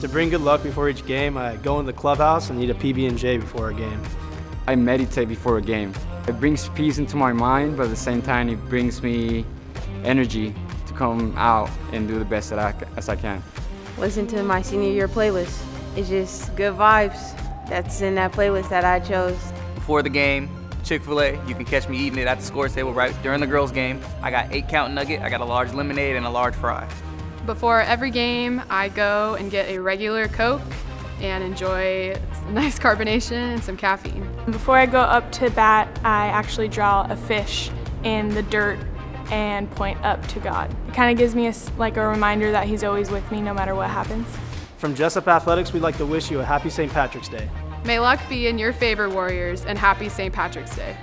To bring good luck before each game, I go in the clubhouse and eat a PB&J before a game. I meditate before a game. It brings peace into my mind, but at the same time, it brings me energy to come out and do the best that I, as I can. Listen to my senior year playlist. It's just good vibes. That's in that playlist that I chose. Before the game, Chick-fil-A, you can catch me eating it at the scores table right during the girls' game. I got eight count nugget, I got a large lemonade, and a large fry. Before every game, I go and get a regular Coke and enjoy nice carbonation and some caffeine. Before I go up to bat, I actually draw a fish in the dirt and point up to God. It kind of gives me a, like a reminder that He's always with me no matter what happens. From Jessup Athletics, we'd like to wish you a happy St. Patrick's Day. May luck be in your favor, Warriors, and happy St. Patrick's Day.